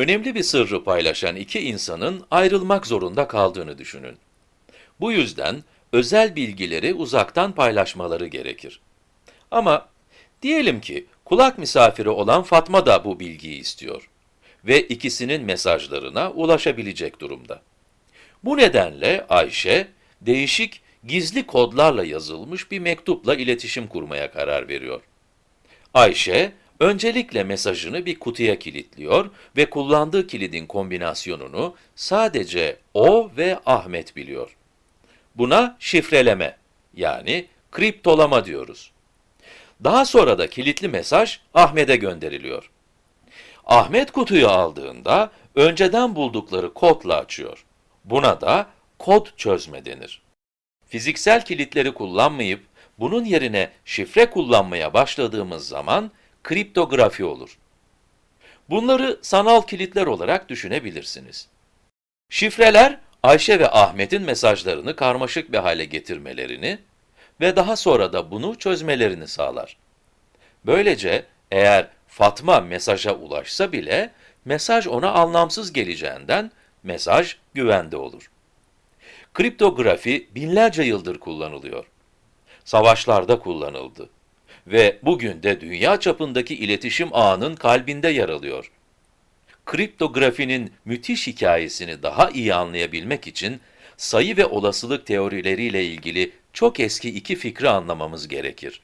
Önemli bir sırrı paylaşan iki insanın ayrılmak zorunda kaldığını düşünün. Bu yüzden özel bilgileri uzaktan paylaşmaları gerekir. Ama diyelim ki kulak misafiri olan Fatma da bu bilgiyi istiyor ve ikisinin mesajlarına ulaşabilecek durumda. Bu nedenle Ayşe, değişik gizli kodlarla yazılmış bir mektupla iletişim kurmaya karar veriyor. Ayşe, öncelikle mesajını bir kutuya kilitliyor ve kullandığı kilidin kombinasyonunu sadece o ve Ahmet biliyor. Buna şifreleme, yani kriptolama diyoruz. Daha sonra da kilitli mesaj Ahmet'e gönderiliyor. Ahmet kutuyu aldığında önceden buldukları kodla açıyor. Buna da kod çözme denir. Fiziksel kilitleri kullanmayıp bunun yerine şifre kullanmaya başladığımız zaman kriptografi olur. Bunları sanal kilitler olarak düşünebilirsiniz. Şifreler, Ayşe ve Ahmet'in mesajlarını karmaşık bir hale getirmelerini ve daha sonra da bunu çözmelerini sağlar. Böylece eğer Fatma mesaja ulaşsa bile mesaj ona anlamsız geleceğinden mesaj güvende olur. Kriptografi binlerce yıldır kullanılıyor. Savaşlarda kullanıldı ve bugün de dünya çapındaki iletişim ağının kalbinde yer alıyor. Kriptografinin müthiş hikayesini daha iyi anlayabilmek için sayı ve olasılık teorileriyle ilgili çok eski iki fikri anlamamız gerekir.